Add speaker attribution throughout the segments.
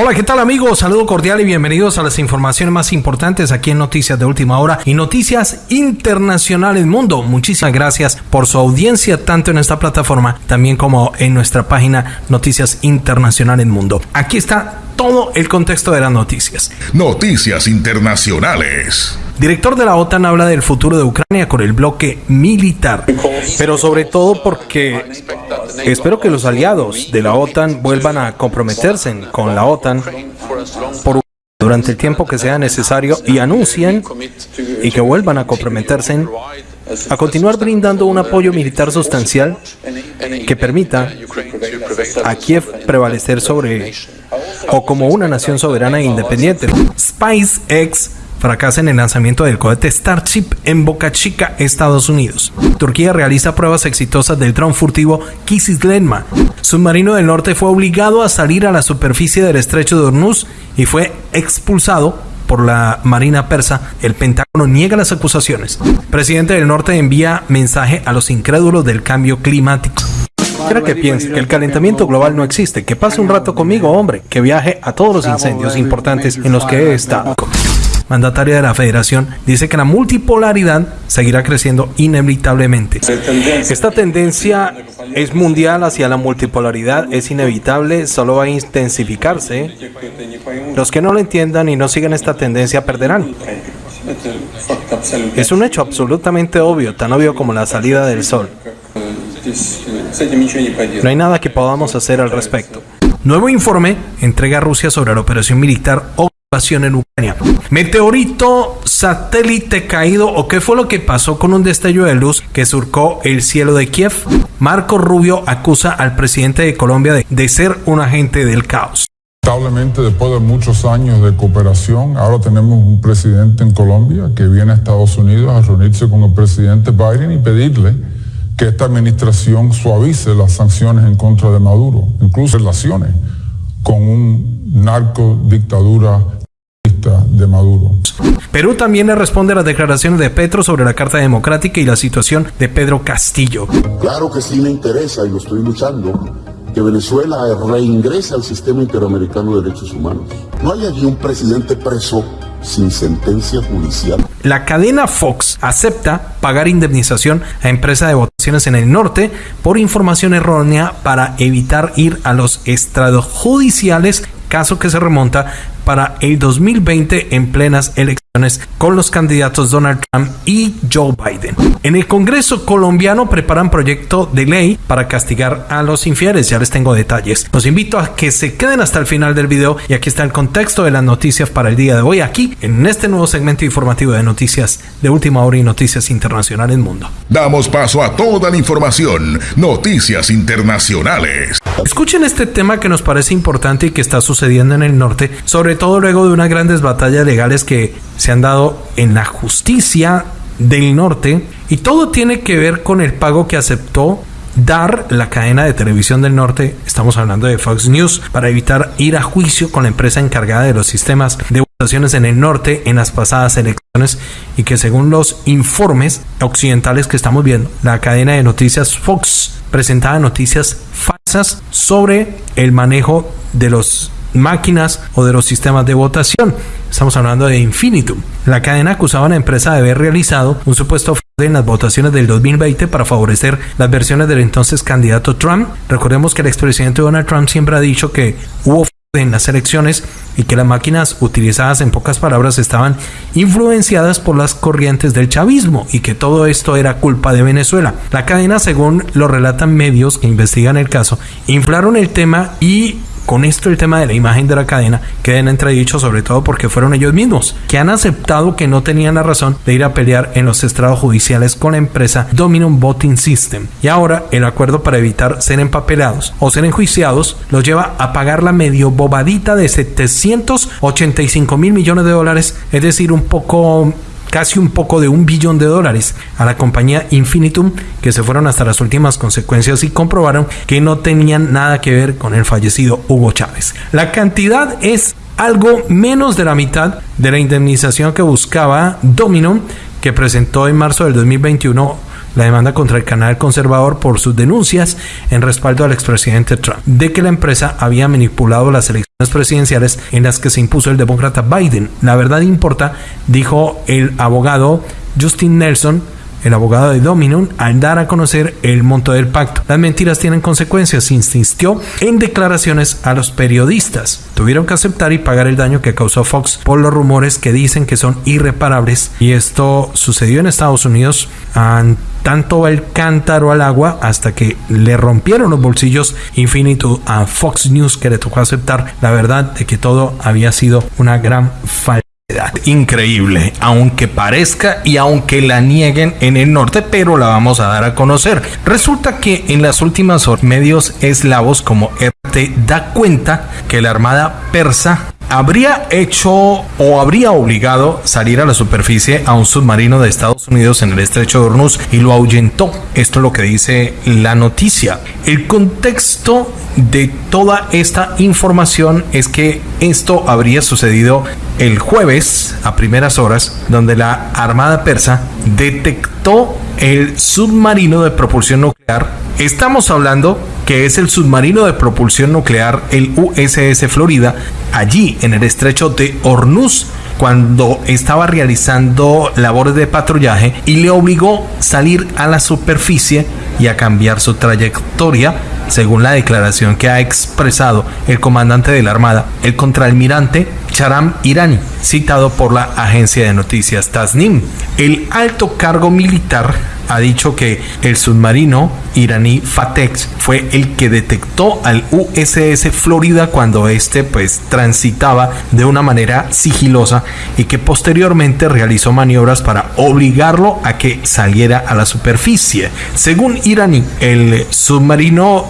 Speaker 1: Hola, ¿qué tal amigos? Saludo cordial y bienvenidos a las informaciones más importantes aquí en Noticias de Última Hora y Noticias Internacionales Mundo. Muchísimas gracias por su audiencia tanto en esta plataforma también como en nuestra página Noticias Internacionales Mundo. Aquí está todo el contexto de las noticias.
Speaker 2: Noticias Internacionales.
Speaker 1: Director de la OTAN habla del futuro de Ucrania con el bloque militar, pero sobre todo porque Espero que los aliados de la OTAN vuelvan a comprometerse con la OTAN por durante el tiempo que sea necesario y anuncien y que vuelvan a comprometerse a continuar brindando un apoyo militar sustancial que permita a Kiev prevalecer sobre o como una nación soberana e independiente. SpaceX fracasa en el lanzamiento del cohete Starship en Boca Chica, Estados Unidos. Turquía realiza pruebas exitosas del dron furtivo Kizillenma. Submarino del Norte fue obligado a salir a la superficie del estrecho de Hormuz y fue expulsado por la Marina Persa, el Pentágono niega las acusaciones. Presidente del Norte envía mensaje a los incrédulos del cambio climático. Quiero que piense que el calentamiento global no existe, que pase un rato conmigo, hombre, que viaje a todos los incendios importantes en los que he estado mandataria de la federación, dice que la multipolaridad seguirá creciendo inevitablemente. Esta tendencia es mundial hacia la multipolaridad, es inevitable, solo va a intensificarse. Los que no lo entiendan y no sigan esta tendencia perderán. Es un hecho absolutamente obvio, tan obvio como la salida del sol. No hay nada que podamos hacer al respecto. Nuevo informe entrega a Rusia sobre la operación militar en Ucrania. Meteorito, satélite caído o qué fue lo que pasó con un destello de luz que surcó el cielo de Kiev. Marco Rubio acusa al presidente de Colombia de, de ser un agente del caos.
Speaker 3: Lamentablemente, después de muchos años de cooperación, ahora tenemos un presidente en Colombia que viene a Estados Unidos a reunirse con el presidente Biden y pedirle que esta administración suavice las sanciones en contra de Maduro, incluso relaciones con un narco dictadura de Maduro.
Speaker 1: Perú también le responde a las declaraciones de Petro sobre la Carta Democrática y la situación de Pedro Castillo.
Speaker 4: Claro que sí me interesa y lo estoy luchando que Venezuela reingrese al sistema interamericano de derechos humanos. No hay allí un presidente preso sin sentencia judicial.
Speaker 1: La cadena Fox acepta pagar indemnización a empresa de votaciones en el norte por información errónea para evitar ir a los estrados judiciales caso que se remonta para el 2020 en plenas elecciones con los candidatos Donald Trump y Joe Biden. En el Congreso colombiano preparan proyecto de ley para castigar a los infieles, ya les tengo detalles. Los invito a que se queden hasta el final del video y aquí está el contexto de las noticias para el día de hoy aquí en este nuevo segmento informativo de noticias de última hora y noticias internacionales mundo.
Speaker 2: Damos paso a toda la información, noticias internacionales.
Speaker 1: Escuchen este tema que nos parece importante y que está sucediendo en el norte, sobre todo luego de unas grandes batallas legales que se han dado en la justicia del norte y todo tiene que ver con el pago que aceptó dar la cadena de televisión del norte, estamos hablando de Fox News, para evitar ir a juicio con la empresa encargada de los sistemas de votaciones en el norte en las pasadas elecciones y que según los informes occidentales que estamos viendo, la cadena de noticias Fox presentaba noticias falsas sobre el manejo de los máquinas o de los sistemas de votación. Estamos hablando de Infinitum. La cadena acusaba a la empresa de haber realizado un supuesto en las votaciones del 2020 para favorecer las versiones del entonces candidato Trump. Recordemos que el expresidente Donald Trump siempre ha dicho que hubo en las elecciones y que las máquinas utilizadas en pocas palabras estaban influenciadas por las corrientes del chavismo y que todo esto era culpa de Venezuela. La cadena, según lo relatan medios que investigan el caso, inflaron el tema y con esto el tema de la imagen de la cadena queda en sobre todo porque fueron ellos mismos que han aceptado que no tenían la razón de ir a pelear en los estrados judiciales con la empresa Dominum Voting System. Y ahora el acuerdo para evitar ser empapelados o ser enjuiciados los lleva a pagar la medio bobadita de 785 mil millones de dólares, es decir, un poco casi un poco de un billón de dólares a la compañía Infinitum que se fueron hasta las últimas consecuencias y comprobaron que no tenían nada que ver con el fallecido Hugo Chávez. La cantidad es algo menos de la mitad de la indemnización que buscaba Domino que presentó en marzo del 2021 la demanda contra el canal conservador por sus denuncias en respaldo al expresidente Trump de que la empresa había manipulado las elecciones presidenciales en las que se impuso el demócrata Biden. La verdad importa, dijo el abogado Justin Nelson, el abogado de Dominum, al dar a conocer el monto del pacto. Las mentiras tienen consecuencias, insistió en declaraciones a los periodistas. Tuvieron que aceptar y pagar el daño que causó Fox por los rumores que dicen que son irreparables. Y esto sucedió en Estados Unidos tanto el cántaro al agua hasta que le rompieron los bolsillos infinito a Fox News que le tocó aceptar la verdad de que todo había sido una gran falta. Increíble, aunque parezca y aunque la nieguen en el norte, pero la vamos a dar a conocer. Resulta que en las últimas horas medios eslavos como RT da cuenta que la armada persa habría hecho o habría obligado salir a la superficie a un submarino de Estados Unidos en el estrecho de Hormuz y lo ahuyentó. Esto es lo que dice la noticia. El contexto de toda esta información es que esto habría sucedido el jueves a primeras horas, donde la Armada Persa detectó el submarino de propulsión nuclear. Estamos hablando que es el submarino de propulsión nuclear, el USS Florida, allí en el estrecho de Hormuz cuando estaba realizando labores de patrullaje y le obligó salir a la superficie y a cambiar su trayectoria según la declaración que ha expresado el comandante de la Armada, el contraalmirante Charam Irani, citado por la agencia de noticias Tasnim. El alto cargo militar ha dicho que el submarino iraní Fatex fue el que detectó al USS Florida cuando este pues transitaba de una manera sigilosa y que posteriormente realizó maniobras para obligarlo a que saliera a la superficie. Según iraní, el submarino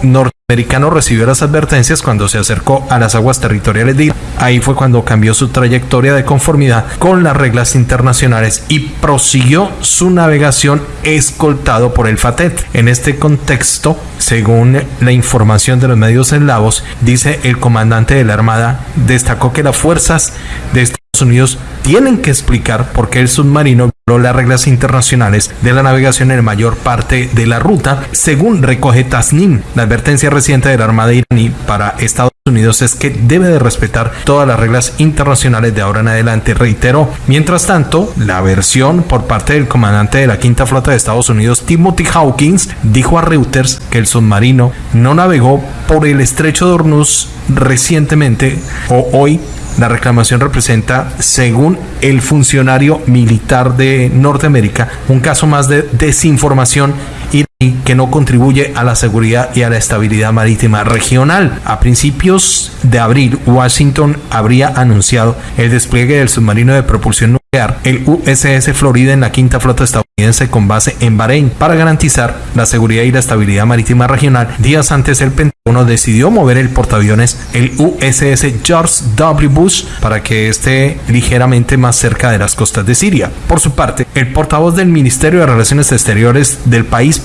Speaker 1: americano recibió las advertencias cuando se acercó a las aguas territoriales de Irán. Ahí fue cuando cambió su trayectoria de conformidad con las reglas internacionales y prosiguió su navegación escoltado por el FATET. En este contexto, según la información de los medios eslavos, dice el comandante de la Armada, destacó que las fuerzas de Estados Unidos tienen que explicar por qué el submarino las reglas internacionales de la navegación en mayor parte de la ruta, según recoge Tasnim. La advertencia reciente de la Armada iraní para Estados Unidos es que debe de respetar todas las reglas internacionales de ahora en adelante, reiteró. Mientras tanto, la versión por parte del comandante de la quinta flota de Estados Unidos, Timothy Hawkins, dijo a Reuters que el submarino no navegó por el estrecho de Hormuz recientemente o hoy la reclamación representa, según el funcionario militar de Norteamérica, un caso más de desinformación y que no contribuye a la seguridad y a la estabilidad marítima regional. A principios de abril, Washington habría anunciado el despliegue del submarino de propulsión nuclear, el USS Florida, en la quinta flota estadounidense con base en Bahrein, para garantizar la seguridad y la estabilidad marítima regional. Días antes, el Pentágono decidió mover el portaaviones, el USS George W. Bush, para que esté ligeramente más cerca de las costas de Siria. Por su parte, el portavoz del Ministerio de Relaciones Exteriores del país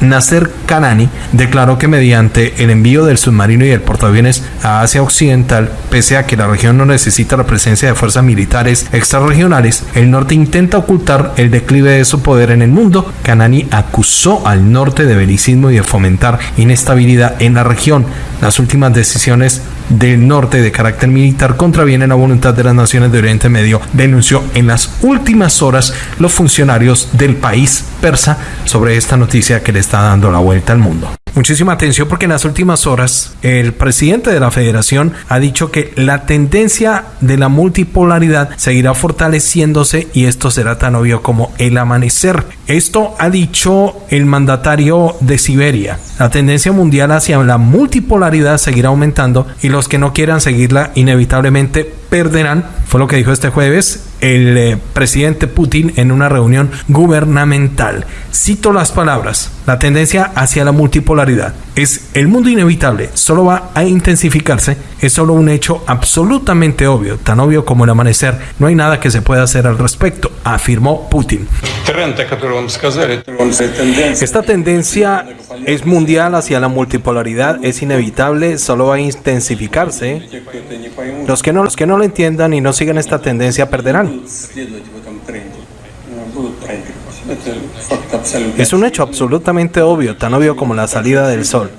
Speaker 1: Nasser Kanani, declaró que mediante el envío del submarino y el portaaviones a Asia Occidental, pese a que la región no necesita la presencia de fuerzas militares extrarregionales, el norte intenta ocultar el declive de su poder en el mundo. Kanani acusó al norte de belicismo y de fomentar inestabilidad en la región. Las últimas decisiones del norte de carácter militar contravienen la voluntad de las naciones de Oriente Medio, denunció en las últimas horas los funcionarios del país persa sobre esta noticia que le está dando la vuelta al mundo. Muchísima atención porque en las últimas horas el presidente de la federación ha dicho que la tendencia de la multipolaridad seguirá fortaleciéndose y esto será tan obvio como el amanecer. Esto ha dicho el mandatario de Siberia. La tendencia mundial hacia la multipolaridad seguirá aumentando y los que no quieran seguirla inevitablemente perderán. Fue lo que dijo este jueves el eh, presidente Putin en una reunión gubernamental. Cito las palabras. La tendencia hacia la multipolaridad es el mundo inevitable, solo va a intensificarse, es solo un hecho absolutamente obvio, tan obvio como el amanecer, no hay nada que se pueda hacer al respecto, afirmó Putin. Esta tendencia es mundial hacia la multipolaridad, es inevitable, solo va a intensificarse. Los que no, los que no lo entiendan y no sigan esta tendencia perderán. Es un hecho absolutamente obvio, tan obvio como la salida del sol.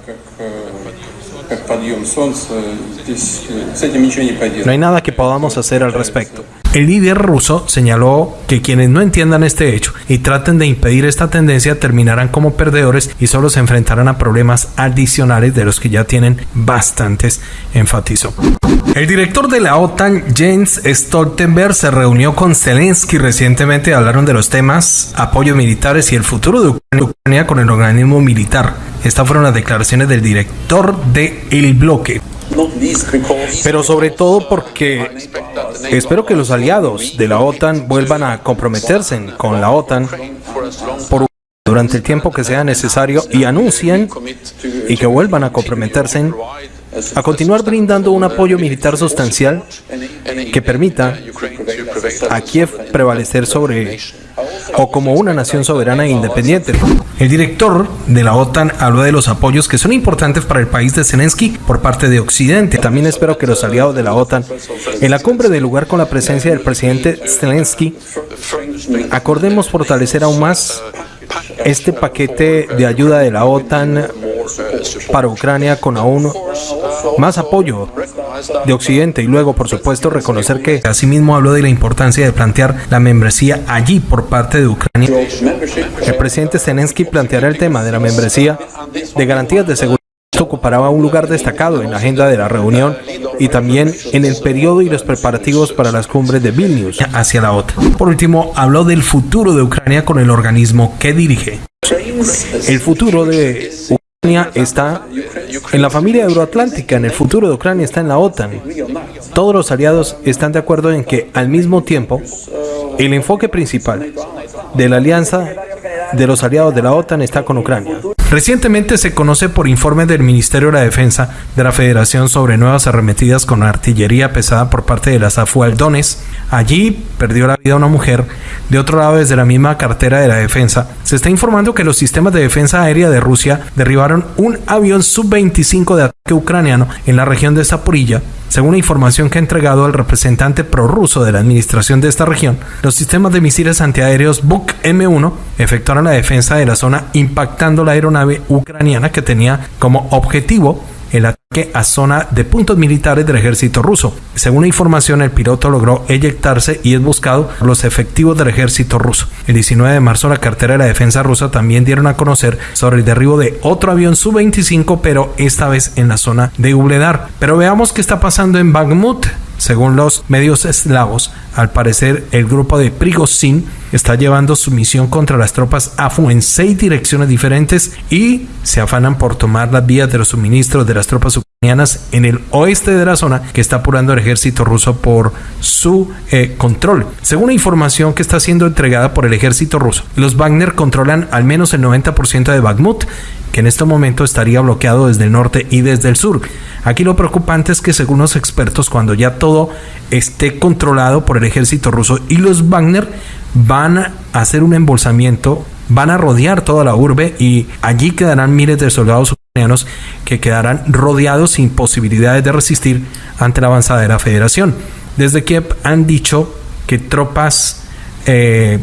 Speaker 1: No hay nada que podamos hacer al respecto. El líder ruso señaló que quienes no entiendan este hecho y traten de impedir esta tendencia terminarán como perdedores y solo se enfrentarán a problemas adicionales de los que ya tienen bastantes, enfatizó. El director de la OTAN, Jens Stoltenberg, se reunió con Zelensky recientemente y hablaron de los temas apoyos militares y el futuro de Ucrania con el organismo militar. Estas fueron las declaraciones del director del el bloque. Pero sobre todo porque espero que los aliados de la OTAN vuelvan a comprometerse con la OTAN durante el tiempo que sea necesario y anuncien y que vuelvan a comprometerse a continuar brindando un apoyo militar sustancial que permita a Kiev prevalecer sobre o como una nación soberana e independiente. El director de la OTAN habló de los apoyos que son importantes para el país de Zelensky por parte de Occidente. También espero que los aliados de la OTAN en la cumbre del lugar con la presencia del presidente Zelensky acordemos fortalecer aún más este paquete de ayuda de la OTAN para Ucrania con aún más apoyo de Occidente y luego, por supuesto, reconocer que asimismo habló de la importancia de plantear la membresía allí por parte de Ucrania. El presidente Zelensky planteará el tema de la membresía de garantías de seguridad ocupará un lugar destacado en la agenda de la reunión y también en el periodo y los preparativos para las cumbres de Vilnius hacia la OTAN. Por último, habló del futuro de Ucrania con el organismo que dirige. El futuro de Ucrania está en la familia euroatlántica, en el futuro de Ucrania está en la OTAN. Todos los aliados están de acuerdo en que al mismo tiempo el enfoque principal de la alianza de los aliados de la OTAN está con Ucrania. Recientemente se conoce por informe del Ministerio de la Defensa de la Federación sobre nuevas arremetidas con artillería pesada por parte de las Aldones. Allí perdió la vida una mujer. De otro lado, desde la misma cartera de la defensa, se está informando que los sistemas de defensa aérea de Rusia derribaron un avión sub-25 de ataque ucraniano en la región de Zaporilla según la información que ha entregado el representante prorruso de la administración de esta región, los sistemas de misiles antiaéreos Buk M1 efectuaron la defensa de la zona impactando la aeronave ucraniana que tenía como objetivo el ataque a zona de puntos militares del ejército ruso. Según información, el piloto logró eyectarse y es buscado por los efectivos del ejército ruso. El 19 de marzo, la cartera de la defensa rusa también dieron a conocer sobre el derribo de otro avión Su-25, pero esta vez en la zona de Ubledar. Pero veamos qué está pasando en Bakhmut. Según los medios eslavos, al parecer el grupo de Prigozhin está llevando su misión contra las tropas AFU en seis direcciones diferentes y se afanan por tomar las vías de los suministros de las tropas en el oeste de la zona que está apurando el ejército ruso por su eh, control. Según la información que está siendo entregada por el ejército ruso, los Wagner controlan al menos el 90% de Bakhmut que en este momento estaría bloqueado desde el norte y desde el sur. Aquí lo preocupante es que según los expertos, cuando ya todo esté controlado por el ejército ruso y los Wagner van a hacer un embolsamiento, van a rodear toda la urbe y allí quedarán miles de soldados que quedarán rodeados sin posibilidades de resistir ante la avanzada de la federación. Desde Kiev han dicho que tropas eh,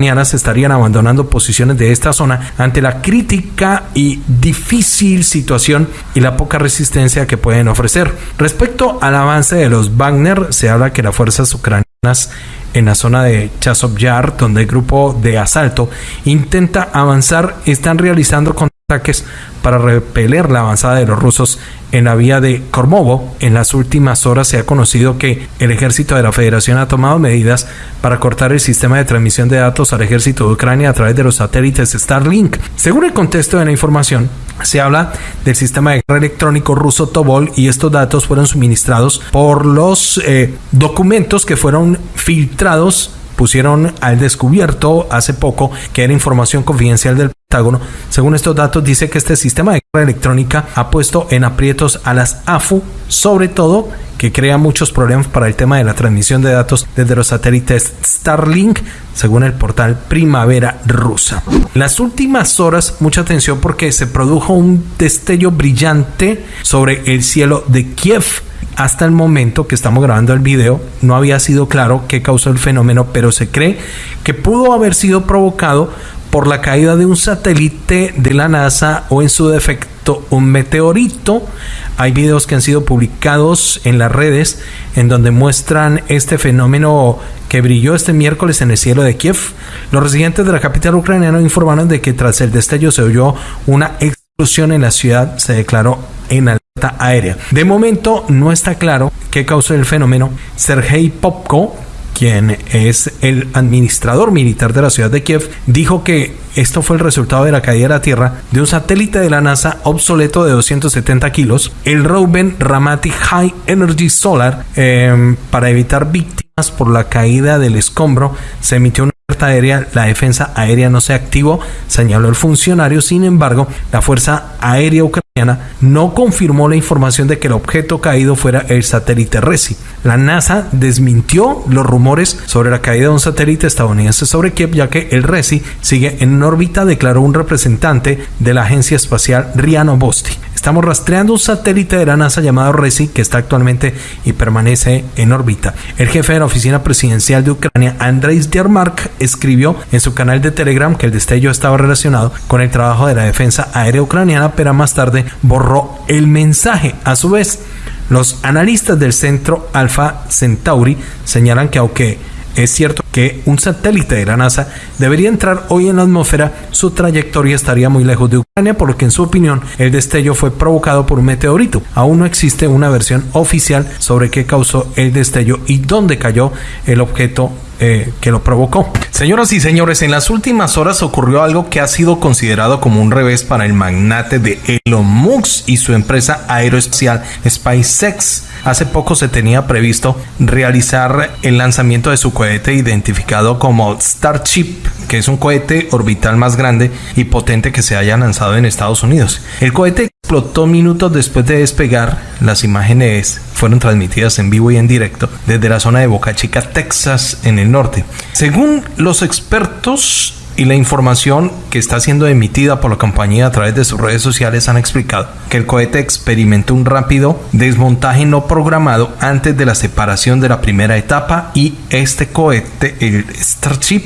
Speaker 1: estarían abandonando posiciones de esta zona ante la crítica y difícil situación y la poca resistencia que pueden ofrecer. Respecto al avance de los Wagner, se habla que las fuerzas ucranianas en la zona de Chasov Yar, donde el grupo de asalto intenta avanzar, están realizando ataques para repeler la avanzada de los rusos en la vía de Kormovo. En las últimas horas se ha conocido que el ejército de la Federación ha tomado medidas para cortar el sistema de transmisión de datos al ejército de Ucrania a través de los satélites Starlink. Según el contexto de la información, se habla del sistema de guerra electrónico ruso Tobol y estos datos fueron suministrados por los eh, documentos que fueron filtrados pusieron al descubierto hace poco que era información confidencial del Pentágono. Según estos datos, dice que este sistema de guerra electrónica ha puesto en aprietos a las AFU, sobre todo que crea muchos problemas para el tema de la transmisión de datos desde los satélites Starlink, según el portal Primavera Rusa. las últimas horas, mucha atención porque se produjo un destello brillante sobre el cielo de Kiev hasta el momento que estamos grabando el video no había sido claro qué causó el fenómeno, pero se cree que pudo haber sido provocado por la caída de un satélite de la NASA o en su defecto un meteorito. Hay videos que han sido publicados en las redes en donde muestran este fenómeno que brilló este miércoles en el cielo de Kiev. Los residentes de la capital ucraniana informaron de que tras el destello se oyó una explosión en la ciudad, se declaró en aérea. De momento no está claro qué causó el fenómeno. Sergei Popko, quien es el administrador militar de la ciudad de Kiev, dijo que esto fue el resultado de la caída a la Tierra de un satélite de la NASA obsoleto de 270 kilos, el Reuben Ramati High Energy Solar, em, para evitar víctimas por la caída del escombro. Se emitió una aérea, la defensa aérea no se activó, señaló el funcionario. Sin embargo, la Fuerza Aérea Ucraniana no confirmó la información de que el objeto caído fuera el satélite Resi. La NASA desmintió los rumores sobre la caída de un satélite estadounidense sobre Kiev, ya que el Resi sigue en órbita, declaró un representante de la agencia espacial Riano Bosti. Estamos rastreando un satélite de la NASA llamado RESI que está actualmente y permanece en órbita. El jefe de la oficina presidencial de Ucrania, Andrei Yermark, escribió en su canal de Telegram que el destello estaba relacionado con el trabajo de la defensa aérea ucraniana, pero más tarde borró el mensaje. A su vez, los analistas del centro Alpha Centauri señalan que aunque es cierto que un satélite de la NASA debería entrar hoy en la atmósfera, su trayectoria estaría muy lejos de Ucrania, por lo que en su opinión el destello fue provocado por un meteorito. Aún no existe una versión oficial sobre qué causó el destello y dónde cayó el objeto eh, que lo provocó. Señoras y señores, en las últimas horas ocurrió algo que ha sido considerado como un revés para el magnate de Elon Musk y su empresa aeroespacial SpaceX. Hace poco se tenía previsto realizar el lanzamiento de su cohete identificado como Starship, que es un cohete orbital más grande y potente que se haya lanzado en Estados Unidos. El cohete explotó minutos después de despegar. Las imágenes fueron transmitidas en vivo y en directo desde la zona de Boca Chica, Texas, en el norte. Según los expertos, y la información que está siendo emitida por la compañía a través de sus redes sociales han explicado que el cohete experimentó un rápido desmontaje no programado antes de la separación de la primera etapa y este cohete, el Starship,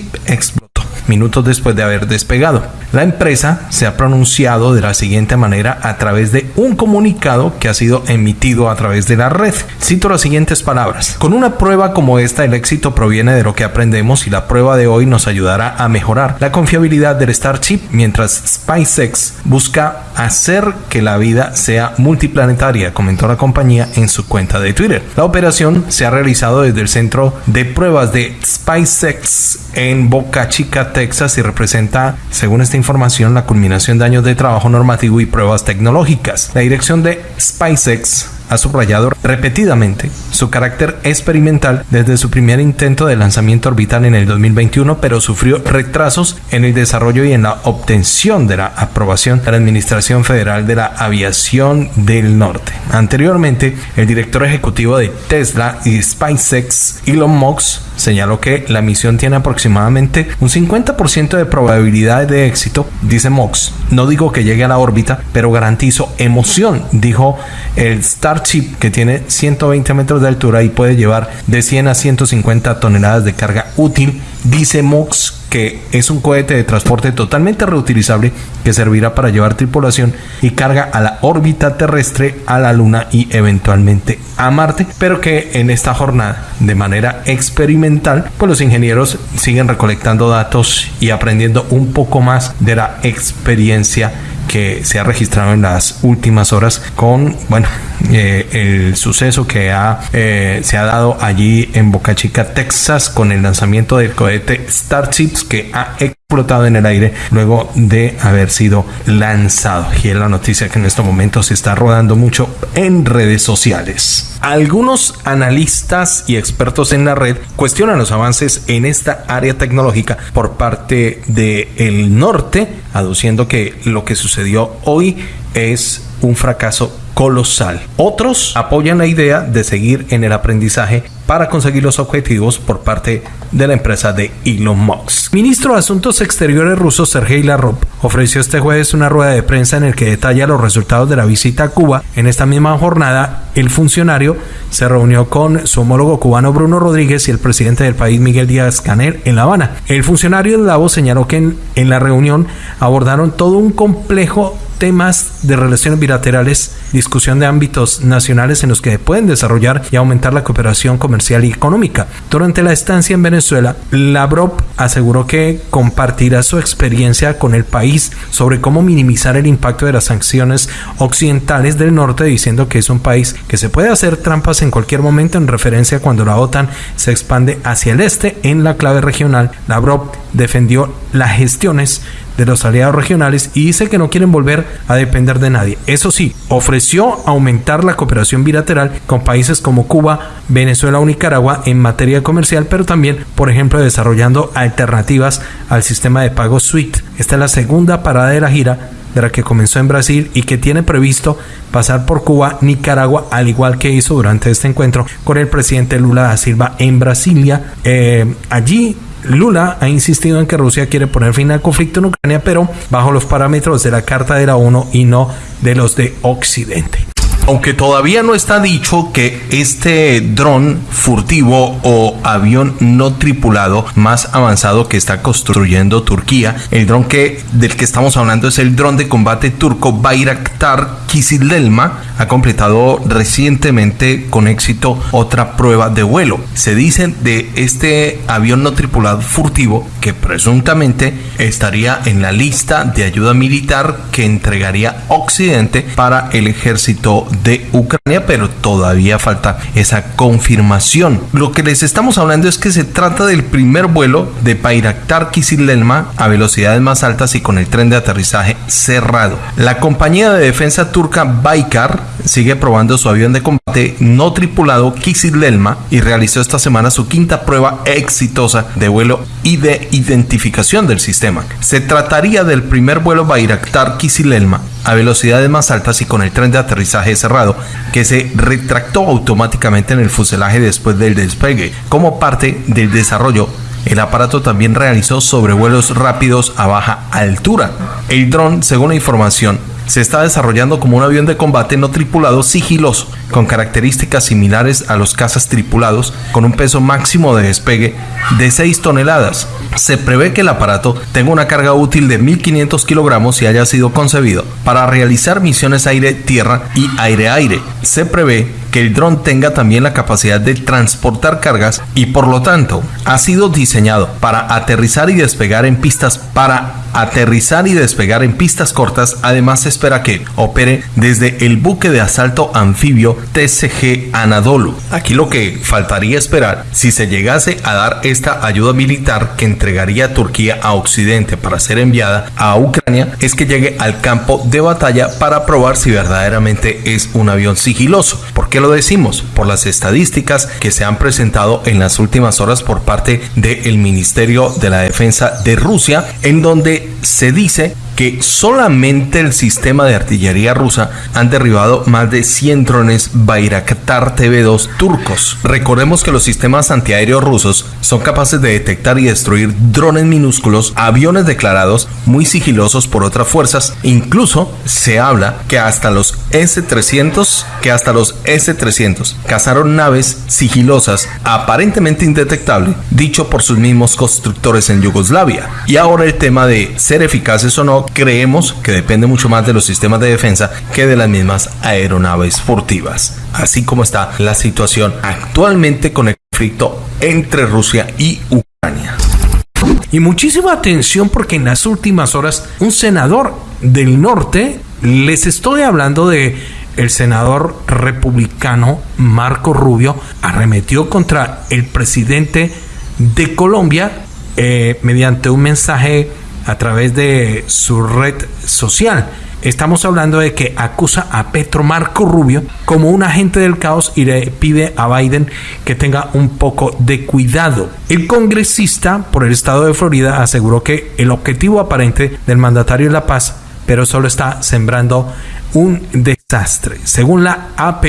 Speaker 1: minutos después de haber despegado. La empresa se ha pronunciado de la siguiente manera a través de un comunicado que ha sido emitido a través de la red. Cito las siguientes palabras. Con una prueba como esta, el éxito proviene de lo que aprendemos y la prueba de hoy nos ayudará a mejorar la confiabilidad del Starship mientras SpaceX busca hacer que la vida sea multiplanetaria, comentó la compañía en su cuenta de Twitter. La operación se ha realizado desde el centro de pruebas de SpaceX en Boca Chica, Texas y representa, según esta información, la culminación de años de trabajo normativo y pruebas tecnológicas. La dirección de SpaceX ha subrayado repetidamente su carácter experimental desde su primer intento de lanzamiento orbital en el 2021, pero sufrió retrasos en el desarrollo y en la obtención de la aprobación de la Administración Federal de la Aviación del Norte. Anteriormente, el director ejecutivo de Tesla y SpaceX, Elon Musk, señaló que la misión tiene aproximadamente un 50% de probabilidad de éxito, dice Mox. No digo que llegue a la órbita, pero garantizo emoción, dijo el Starship, que tiene 120 metros de altura y puede llevar de 100 a 150 toneladas de carga útil, dice Mox que es un cohete de transporte totalmente reutilizable que servirá para llevar tripulación y carga a la órbita terrestre, a la Luna y eventualmente a Marte, pero que en esta jornada, de manera experimental, pues los ingenieros siguen recolectando datos y aprendiendo un poco más de la experiencia que se ha registrado en las últimas horas con, bueno, eh, el suceso que ha, eh, se ha dado allí en Boca Chica, Texas, con el lanzamiento del cohete Starships que ha explotado en el aire luego de haber sido lanzado. Y es la noticia que en este momento se está rodando mucho en redes sociales. Algunos analistas y expertos en la red cuestionan los avances en esta área tecnológica por parte del el norte, aduciendo que lo que sucedió hoy es un fracaso colosal. Otros apoyan la idea de seguir en el aprendizaje para conseguir los objetivos por parte de la empresa de Elon Musk. Ministro de Asuntos Exteriores ruso Sergei Lavrov ofreció este jueves una rueda de prensa en el que detalla los resultados de la visita a Cuba. En esta misma jornada, el funcionario se reunió con su homólogo cubano Bruno Rodríguez y el presidente del país Miguel Díaz Canel en La Habana. El funcionario de Davos señaló que en la reunión abordaron todo un complejo temas de relaciones bilaterales, discusión de ámbitos nacionales en los que pueden desarrollar y aumentar la cooperación comercial y económica. Durante la estancia en Venezuela, Lavrov aseguró que compartirá su experiencia con el país sobre cómo minimizar el impacto de las sanciones occidentales del norte, diciendo que es un país que se puede hacer trampas en cualquier momento en referencia cuando la OTAN se expande hacia el este en la clave regional. Lavrov defendió las gestiones de los aliados regionales y dice que no quieren volver a depender de nadie. Eso sí, ofreció aumentar la cooperación bilateral con países como Cuba, Venezuela o Nicaragua en materia comercial, pero también, por ejemplo, desarrollando alternativas al sistema de pago SWIFT. Esta es la segunda parada de la gira de la que comenzó en Brasil y que tiene previsto pasar por Cuba, Nicaragua, al igual que hizo durante este encuentro con el presidente Lula da Silva en Brasilia. Eh, allí Lula ha insistido en que Rusia quiere poner fin al conflicto en Ucrania, pero bajo los parámetros de la Carta de la ONU y no de los de Occidente. Aunque todavía no está dicho que este dron furtivo o avión no tripulado más avanzado que está construyendo Turquía, el dron que del que estamos hablando es el dron de combate turco Bayraktar Kizilelma, ha completado recientemente con éxito otra prueba de vuelo. Se dice de este avión no tripulado furtivo que presuntamente estaría en la lista de ayuda militar que entregaría Occidente para el ejército de Ucrania, pero todavía falta esa confirmación. Lo que les estamos hablando es que se trata del primer vuelo de Bayraktar Kizilelma a velocidades más altas y con el tren de aterrizaje cerrado. La compañía de defensa turca Baykar sigue probando su avión de combate no tripulado Kizilelma y realizó esta semana su quinta prueba exitosa de vuelo y de identificación del sistema. Se trataría del primer vuelo Bayraktar Kizilelma a velocidades más altas y con el tren de aterrizaje cerrado que se retractó automáticamente en el fuselaje después del despegue. Como parte del desarrollo el aparato también realizó sobrevuelos rápidos a baja altura. El dron, según la información, se está desarrollando como un avión de combate no tripulado sigiloso, con características similares a los cazas tripulados, con un peso máximo de despegue de 6 toneladas. Se prevé que el aparato tenga una carga útil de 1.500 kilogramos y haya sido concebido para realizar misiones aire-tierra y aire-aire. Se prevé que el dron tenga también la capacidad de transportar cargas y por lo tanto ha sido diseñado para aterrizar y despegar en pistas para aterrizar y despegar en pistas cortas. Además se espera que opere desde el buque de asalto anfibio TCG Anadolu. Aquí lo que faltaría esperar si se llegase a dar esta ayuda militar que entregaría Turquía a Occidente para ser enviada a Ucrania es que llegue al campo de batalla para probar si verdaderamente es un avión sigiloso. Porque lo decimos? Por las estadísticas que se han presentado en las últimas horas por parte del Ministerio de la Defensa de Rusia, en donde se dice que solamente el sistema de artillería rusa han derribado más de 100 drones Bayraktar TV2 turcos. Recordemos que los sistemas antiaéreos rusos son capaces de detectar y destruir drones minúsculos, aviones declarados muy sigilosos por otras fuerzas. Incluso se habla que hasta los S-300, que hasta los S-300 cazaron naves sigilosas aparentemente indetectables, dicho por sus mismos constructores en Yugoslavia. Y ahora el tema de ser eficaces o no creemos que depende mucho más de los sistemas de defensa que de las mismas aeronaves furtivas. Así como está la situación actualmente con el conflicto entre Rusia y Ucrania. Y muchísima atención porque en las últimas horas un senador del norte, les estoy hablando de el senador republicano Marco Rubio, arremetió contra el presidente de Colombia eh, mediante un mensaje a través de su red social. Estamos hablando de que acusa a Petro Marco Rubio como un agente del caos y le pide a Biden que tenga un poco de cuidado. El congresista por el estado de Florida aseguró que el objetivo aparente del mandatario es la paz, pero solo está sembrando un desastre. Según la AP,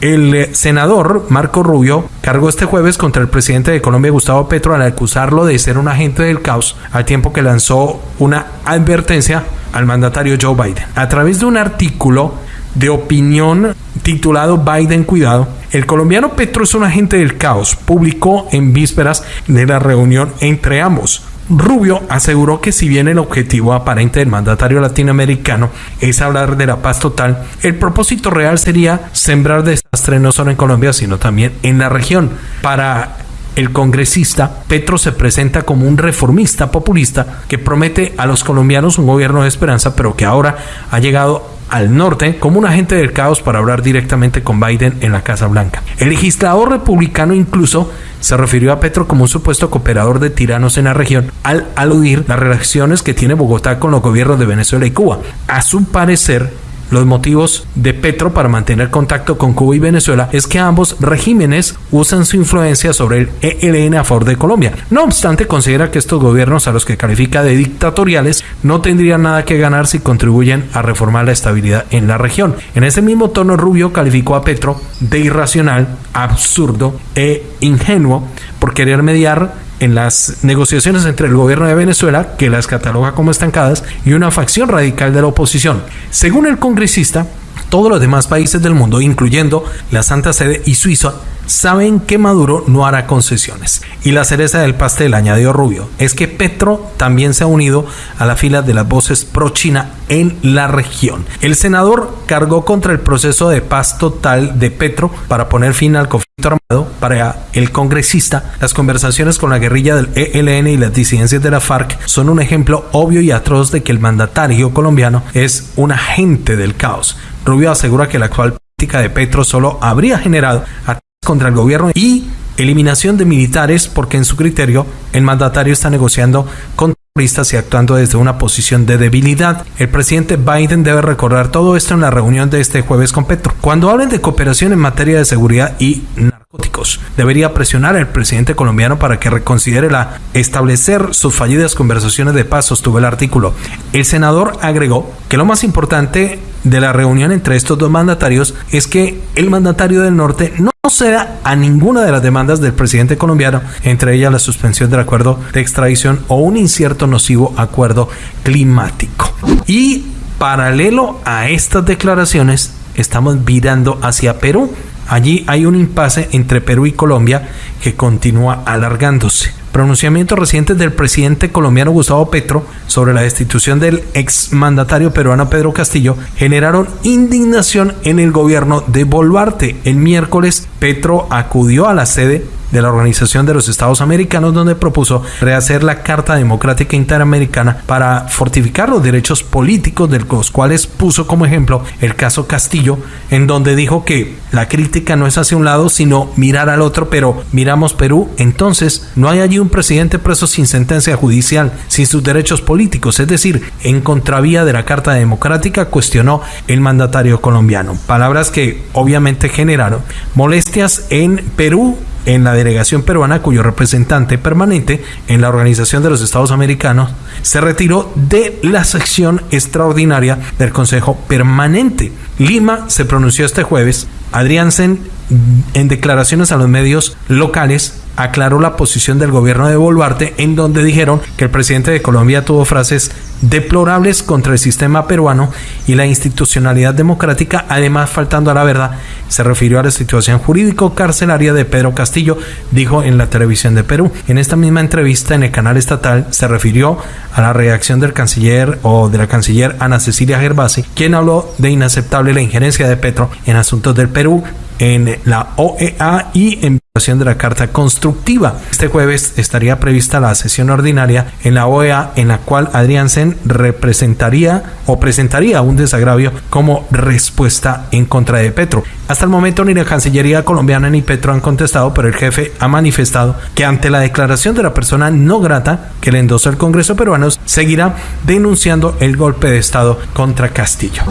Speaker 1: el eh, senador Marco Rubio cargó este jueves contra el presidente de Colombia, Gustavo Petro, al acusarlo de ser un agente del caos, al tiempo que lanzó una advertencia al mandatario Joe Biden. A través de un artículo de opinión titulado Biden Cuidado, el colombiano Petro es un agente del caos, publicó en vísperas de la reunión entre ambos. Rubio aseguró que si bien el objetivo aparente del mandatario latinoamericano es hablar de la paz total, el propósito real sería sembrar desastre no solo en Colombia, sino también en la región. Para el congresista, Petro se presenta como un reformista populista que promete a los colombianos un gobierno de esperanza, pero que ahora ha llegado al norte como un agente del caos para hablar directamente con Biden en la Casa Blanca. El legislador republicano incluso se refirió a Petro como un supuesto cooperador de tiranos en la región al aludir las relaciones que tiene Bogotá con los gobiernos de Venezuela y Cuba. A su parecer, los motivos de Petro para mantener contacto con Cuba y Venezuela es que ambos regímenes usan su influencia sobre el ELN a favor de Colombia. No obstante, considera que estos gobiernos a los que califica de dictatoriales no tendrían nada que ganar si contribuyen a reformar la estabilidad en la región. En ese mismo tono, Rubio calificó a Petro de irracional, absurdo e ingenuo por querer mediar en las negociaciones entre el gobierno de Venezuela, que las cataloga como estancadas, y una facción radical de la oposición. Según el congresista, todos los demás países del mundo, incluyendo la Santa Sede y Suiza, saben que Maduro no hará concesiones. Y la cereza del pastel, añadió Rubio, es que Petro también se ha unido a la fila de las voces pro-China en la región. El senador cargó contra el proceso de paz total de Petro para poner fin al conflicto armado. Para el congresista, las conversaciones con la guerrilla del ELN y las disidencias de la FARC son un ejemplo obvio y atroz de que el mandatario colombiano es un agente del caos. Rubio asegura que la actual política de Petro solo habría generado contra el gobierno y eliminación de militares porque en su criterio el mandatario está negociando con terroristas y actuando desde una posición de debilidad. El presidente Biden debe recordar todo esto en la reunión de este jueves con Petro. Cuando hablen de cooperación en materia de seguridad y narcóticos, debería presionar al presidente colombiano para que reconsidere la establecer sus fallidas conversaciones de paz, sostuvo el artículo. El senador agregó que lo más importante de la reunión entre estos dos mandatarios es que el mandatario del norte no ceda a ninguna de las demandas del presidente colombiano, entre ellas la suspensión del acuerdo de extradición o un incierto nocivo acuerdo climático. Y paralelo a estas declaraciones, estamos virando hacia Perú. Allí hay un impasse entre Perú y Colombia que continúa alargándose. Pronunciamientos recientes del presidente colombiano Gustavo Petro sobre la destitución del exmandatario peruano Pedro Castillo generaron indignación en el gobierno de Boluarte. El miércoles, Petro acudió a la sede de la Organización de los Estados Americanos, donde propuso rehacer la Carta Democrática Interamericana para fortificar los derechos políticos, de los cuales puso como ejemplo el caso Castillo, en donde dijo que la crítica no es hacia un lado, sino mirar al otro, pero miramos Perú, entonces no hay allí un presidente preso sin sentencia judicial, sin sus derechos políticos, es decir, en contravía de la Carta Democrática, cuestionó el mandatario colombiano. Palabras que obviamente generaron molestias en Perú en la delegación peruana cuyo representante permanente en la Organización de los Estados Americanos se retiró de la sección extraordinaria del Consejo Permanente. Lima se pronunció este jueves. Adriansen, en declaraciones a los medios locales, aclaró la posición del gobierno de Boluarte en donde dijeron que el presidente de Colombia tuvo frases deplorables contra el sistema peruano y la institucionalidad democrática, además faltando a la verdad, se refirió a la situación jurídico-carcelaria de Pedro Castillo, dijo en la televisión de Perú. En esta misma entrevista en el canal estatal se refirió a la reacción del canciller o de la canciller Ana Cecilia Gervasi, quien habló de inaceptable la injerencia de Petro en asuntos del Perú en la OEA y en de la Carta Constructiva. Este jueves estaría prevista la sesión ordinaria en la OEA en la cual Adriansen representaría o presentaría un desagravio como respuesta en contra de Petro. Hasta el momento ni la Cancillería colombiana ni Petro han contestado, pero el jefe ha manifestado que ante la declaración de la persona no grata que le endosó el Congreso peruano, seguirá denunciando el golpe de Estado contra Castillo.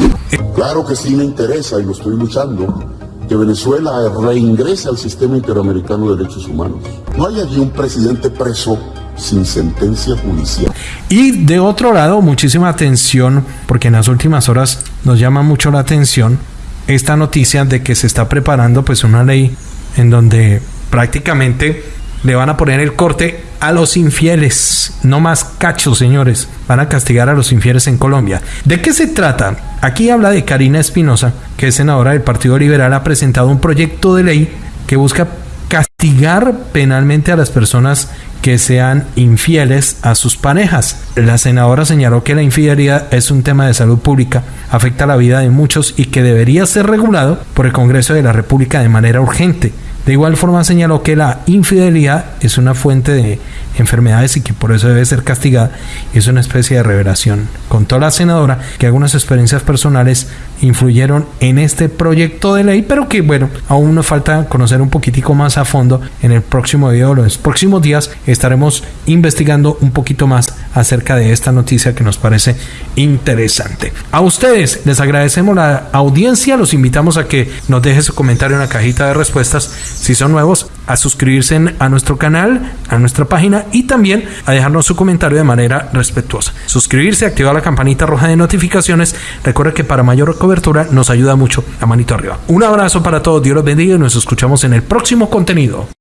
Speaker 4: Claro que sí me interesa y lo estoy luchando que Venezuela reingrese al sistema interamericano de derechos humanos. No hay allí un presidente preso sin sentencia judicial.
Speaker 1: Y de otro lado, muchísima atención, porque en las últimas horas nos llama mucho la atención esta noticia de que se está preparando pues una ley en donde prácticamente le van a poner el corte a los infieles. No más cachos, señores. Van a castigar a los infieles en Colombia. ¿De qué se trata? Aquí habla de Karina Espinosa, que es senadora del Partido Liberal, ha presentado un proyecto de ley que busca castigar penalmente a las personas que sean infieles a sus parejas. La senadora señaló que la infidelidad es un tema de salud pública, afecta la vida de muchos y que debería ser regulado por el Congreso de la República de manera urgente. De igual forma señaló que la infidelidad es una fuente de enfermedades y que por eso debe ser castigada. Es una especie de revelación. Contó la senadora que algunas experiencias personales influyeron en este proyecto de ley, pero que bueno, aún nos falta conocer un poquitico más a fondo. En el próximo video, los próximos días, estaremos investigando un poquito más acerca de esta noticia que nos parece interesante. A ustedes les agradecemos la audiencia, los invitamos a que nos dejen su comentario en la cajita de respuestas si son nuevos, a suscribirse a nuestro canal, a nuestra página y también a dejarnos su comentario de manera respetuosa. Suscribirse, activar la campanita roja de notificaciones. Recuerda que para mayor cobertura nos ayuda mucho la manito arriba. Un abrazo para todos, Dios los bendiga y nos escuchamos en el próximo contenido.